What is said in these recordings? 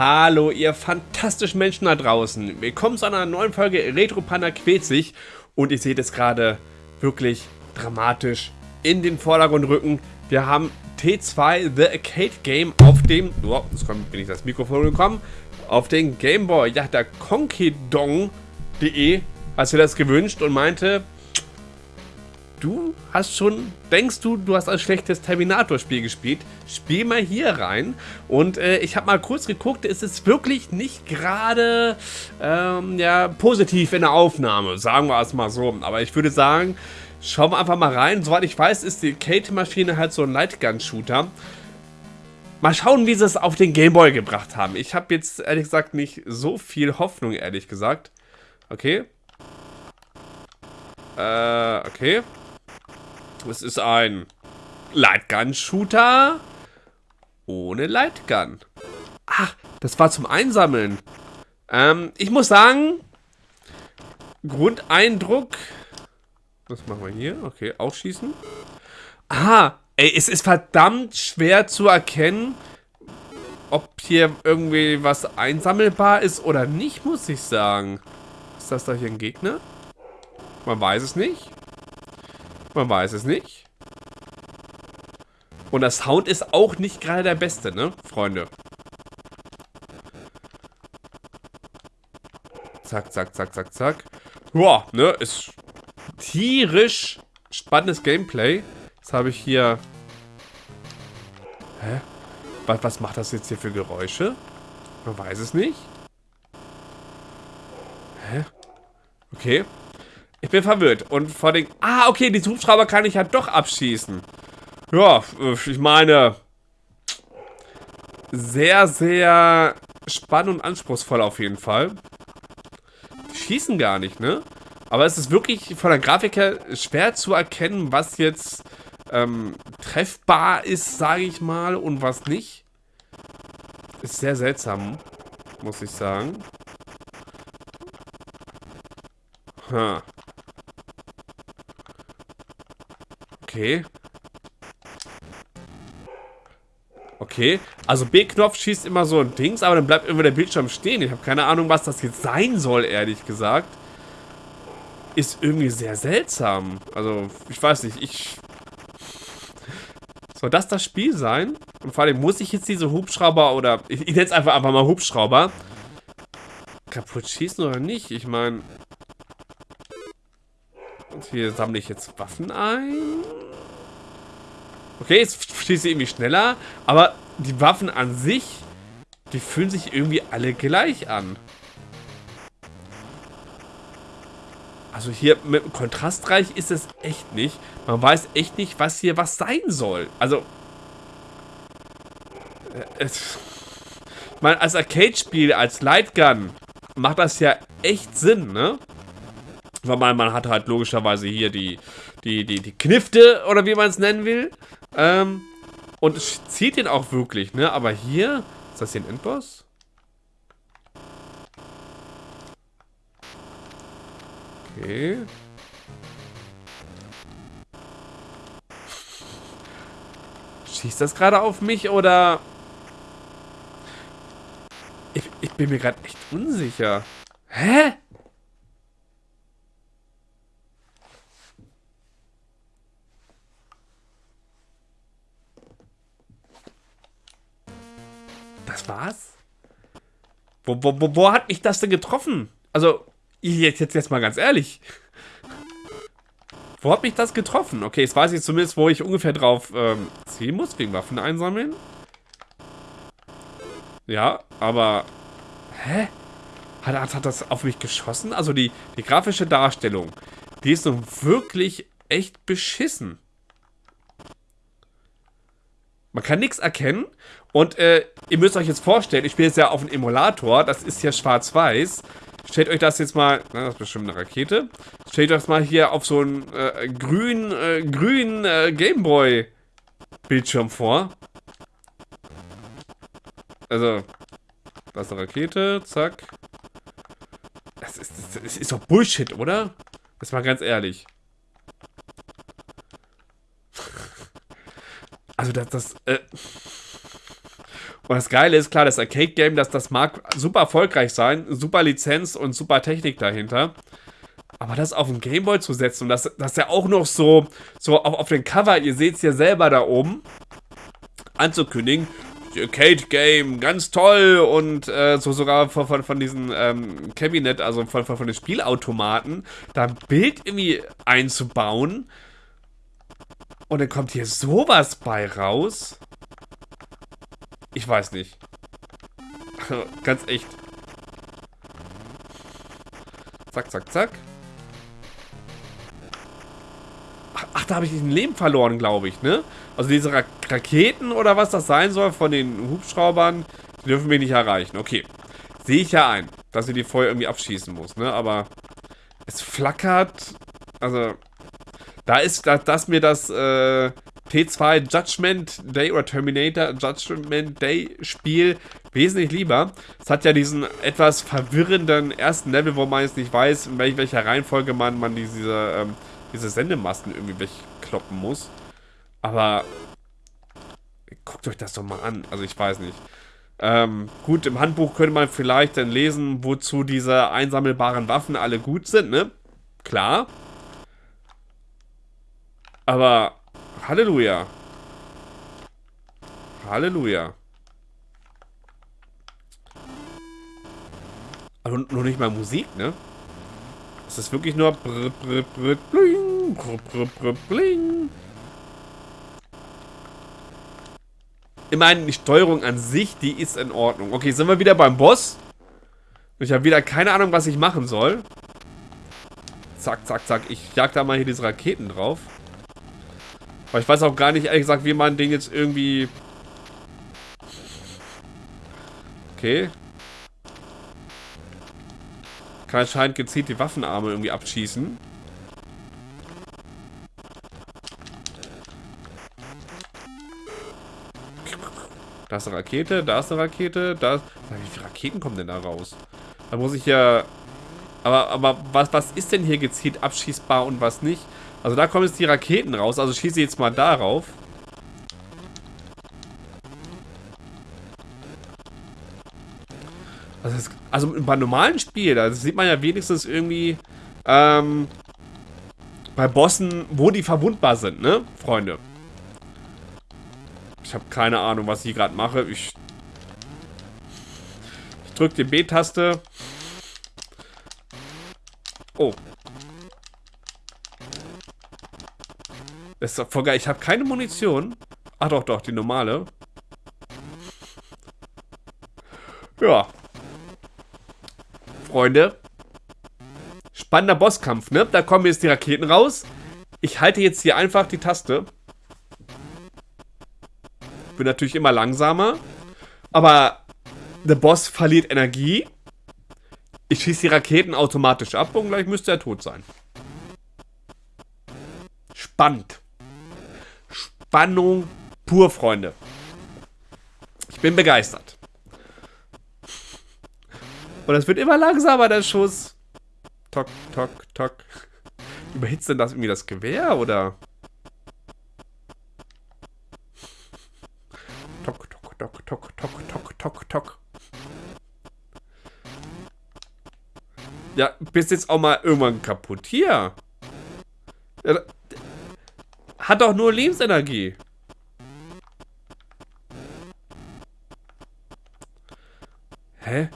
Hallo, ihr fantastischen Menschen da draußen. Willkommen zu einer neuen Folge Retro Panda quält sich. Und ihr seht es gerade wirklich dramatisch in den Vordergrund rücken. Wir haben T2 The Arcade Game auf dem... Oh, jetzt bin ich das Mikrofon gekommen. Auf den Gameboy. Ja, der Konkidong.de hat sich das gewünscht und meinte, du hast schon, denkst du, du hast ein schlechtes Terminator-Spiel gespielt, spiel mal hier rein. Und äh, ich habe mal kurz geguckt, es ist wirklich nicht gerade ähm, ja, positiv in der Aufnahme, sagen wir es mal so. Aber ich würde sagen, schauen wir einfach mal rein. Soweit ich weiß, ist die Kate-Maschine halt so ein Lightgun-Shooter. Mal schauen, wie sie es auf den Gameboy gebracht haben. Ich habe jetzt ehrlich gesagt nicht so viel Hoffnung, ehrlich gesagt. Okay. Äh, okay. Es ist ein Lightgun-Shooter ohne Lightgun. Ach, das war zum Einsammeln. Ähm, ich muss sagen, Grundeindruck. Was machen wir hier? Okay, aufschießen. Aha, ey, es ist verdammt schwer zu erkennen, ob hier irgendwie was einsammelbar ist oder nicht, muss ich sagen. Ist das da hier ein Gegner? Man weiß es nicht. Man weiß es nicht. Und der Sound ist auch nicht gerade der beste, ne, Freunde? Zack, zack, zack, zack, zack. Boah, ne, ist tierisch spannendes Gameplay. Jetzt habe ich hier... Hä? Was, was macht das jetzt hier für Geräusche? Man weiß es nicht. Hä? Okay. Ich bin verwirrt. Und vor den... Ah, okay, die Hubschrauber kann ich ja doch abschießen. Ja, ich meine... Sehr, sehr spannend und anspruchsvoll auf jeden Fall. Die schießen gar nicht, ne? Aber es ist wirklich von der Grafik her schwer zu erkennen, was jetzt ähm, treffbar ist, sage ich mal, und was nicht. Ist sehr seltsam, muss ich sagen. Huh. Okay. Okay. Also B-Knopf schießt immer so ein Dings, aber dann bleibt immer der Bildschirm stehen. Ich habe keine Ahnung, was das jetzt sein soll, ehrlich gesagt. Ist irgendwie sehr seltsam. Also, ich weiß nicht, ich... Soll das das Spiel sein? Und vor allem muss ich jetzt diese Hubschrauber oder... Ich, ich nenne es einfach, einfach mal Hubschrauber. Kaputt schießen oder nicht? Ich meine... Und hier sammle ich jetzt Waffen ein. Okay, jetzt schieße ich irgendwie schneller. Aber die Waffen an sich, die fühlen sich irgendwie alle gleich an. Also hier mit kontrastreich ist es echt nicht. Man weiß echt nicht, was hier was sein soll. Also... Äh, es, ich meine, als Arcade-Spiel, als Lightgun macht das ja echt Sinn, ne? Weil man, man hat halt logischerweise hier die, die, die, die Knifte, oder wie man es nennen will. Ähm, und zieht den auch wirklich, ne? Aber hier, ist das hier ein Endboss? Okay. Schießt das gerade auf mich oder... Ich, ich bin mir gerade echt unsicher. Hä? War's? Wo, wo, wo, wo hat mich das denn getroffen? Also, jetzt, jetzt, jetzt mal ganz ehrlich. Wo hat mich das getroffen? Okay, jetzt weiß ich zumindest, wo ich ungefähr drauf ähm, ziehen muss, wegen Waffen einsammeln. Ja, aber... Hä? Hat, hat das auf mich geschossen? Also die, die grafische Darstellung, die ist nun wirklich echt beschissen. Man kann nichts erkennen. Und äh, ihr müsst euch jetzt vorstellen, ich spiele jetzt ja auf einem Emulator. Das ist ja schwarz-weiß. Stellt euch das jetzt mal, na, das ist bestimmt eine Rakete. Stellt euch das mal hier auf so einen äh, grünen, äh, grünen äh, Gameboy-Bildschirm vor. Also, das ist eine Rakete, zack. Das ist, das ist doch Bullshit, oder? Das mal ganz ehrlich. Also das, das, äh Und das Geile ist, klar, das Arcade-Game, das, das mag super erfolgreich sein, super Lizenz und super Technik dahinter. Aber das auf den Gameboy zu setzen und das, das ja auch noch so, so auf, auf den Cover, ihr seht es ja selber da oben, anzukündigen, Arcade Game, ganz toll und äh, so sogar von, von, von diesem ähm, Cabinet, also von, von, von den Spielautomaten, da ein Bild irgendwie einzubauen. Und dann kommt hier sowas bei raus. Ich weiß nicht. ganz echt. Zack, zack, zack. Ach, da habe ich ein Leben verloren, glaube ich, ne? Also diese Ra Raketen oder was das sein soll von den Hubschraubern, die dürfen mich nicht erreichen. Okay. Sehe ich ja ein, dass ich die vorher irgendwie abschießen muss, ne? Aber es flackert. Also, da ist, dass, dass mir das äh, T2 Judgment Day oder Terminator Judgment Day Spiel wesentlich lieber. Es hat ja diesen etwas verwirrenden ersten Level, wo man jetzt nicht weiß, in welcher Reihenfolge man, man diese ähm, diese Sendemasten irgendwie wegkloppen muss. Aber guckt euch das doch mal an. Also ich weiß nicht. Ähm, gut, im Handbuch könnte man vielleicht dann lesen, wozu diese einsammelbaren Waffen alle gut sind, ne? Klar. Aber Halleluja. Halleluja. Also nur nicht mal Musik, ne? Es ist wirklich nur brr, brr, brr, bling, brr, brr, brr, bling. Meine, die Steuerung an sich, die ist in Ordnung. Okay, sind wir wieder beim Boss. Ich habe wieder keine Ahnung, was ich machen soll. Zack, zack, zack. Ich jag da mal hier diese Raketen drauf. Aber ich weiß auch gar nicht, ehrlich gesagt, wie man den jetzt irgendwie... Okay. Kann anscheinend gezielt die Waffenarme irgendwie abschießen. Da ist eine Rakete, da ist eine Rakete, da ist... Wie viele Raketen kommen denn da raus? Da muss ich ja... Aber, aber was, was ist denn hier gezielt abschießbar und was nicht? Also da kommen jetzt die Raketen raus. Also schieße jetzt mal darauf. Also, das, also bei normalen Spielen, da sieht man ja wenigstens irgendwie ähm, bei Bossen, wo die verwundbar sind, ne, Freunde? Ich habe keine Ahnung, was ich gerade mache. Ich, ich drücke die B-Taste. Oh. Das ist doch voll geil. Ich habe keine Munition. Ach doch, doch, die normale. Ja. Freunde. Spannender Bosskampf, ne? Da kommen jetzt die Raketen raus. Ich halte jetzt hier einfach die Taste. Bin natürlich immer langsamer. Aber der Boss verliert Energie. Ich schieße die Raketen automatisch ab und gleich müsste er tot sein. Spannend. Spannung pur, Freunde. Ich bin begeistert. Und es wird immer langsamer, der Schuss. Tok, tok, tok. Überhitzt denn das irgendwie das Gewehr, oder? Tok, tok, tok, tok, tok, tok, tok, tok. Ja, bist jetzt auch mal irgendwann kaputt. Hier. Hat doch nur Lebensenergie. Hä?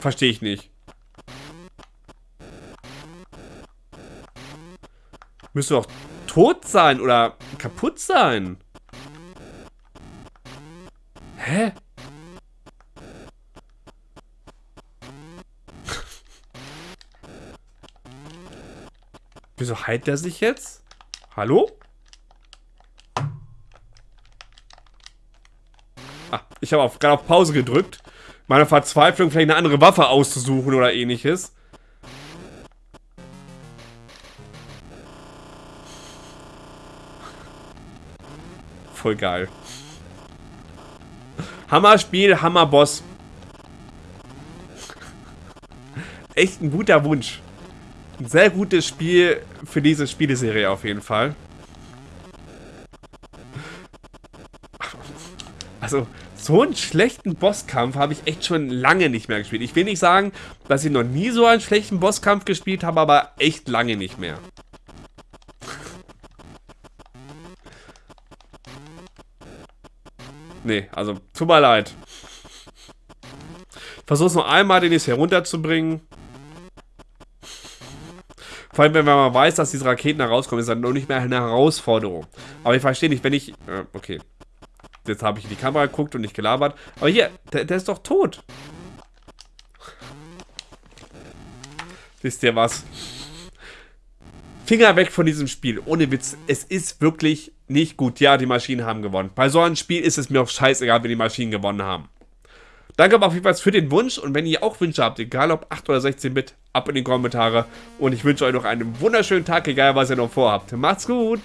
Verstehe ich nicht. Müsste doch tot sein oder kaputt sein. Hä? Wieso heilt der sich jetzt? Hallo? Ah, ich habe gerade auf Pause gedrückt meiner Verzweiflung vielleicht eine andere Waffe auszusuchen oder ähnliches. Voll geil. Hammer-Spiel, Hammer-Boss. Echt ein guter Wunsch. Ein sehr gutes Spiel für diese Spieleserie auf jeden Fall. Also, so einen schlechten Bosskampf habe ich echt schon lange nicht mehr gespielt. Ich will nicht sagen, dass ich noch nie so einen schlechten Bosskampf gespielt habe, aber echt lange nicht mehr. Nee, also, tut mir leid. Versuch's noch einmal, den jetzt herunterzubringen. Vor allem, wenn man weiß, dass diese Raketen da rauskommen, ist das noch nicht mehr eine Herausforderung. Aber ich verstehe nicht, wenn ich... Äh, okay. Jetzt habe ich in die Kamera geguckt und nicht gelabert. Aber hier, der, der ist doch tot. Wisst ihr was? Finger weg von diesem Spiel. Ohne Witz. Es ist wirklich nicht gut. Ja, die Maschinen haben gewonnen. Bei so einem Spiel ist es mir auch scheißegal, wenn die Maschinen gewonnen haben. Danke aber auf jeden Fall für den Wunsch und wenn ihr auch Wünsche habt, egal ob 8 oder 16 Bit, ab in die Kommentare und ich wünsche euch noch einen wunderschönen Tag, egal was ihr noch vorhabt. Macht's gut!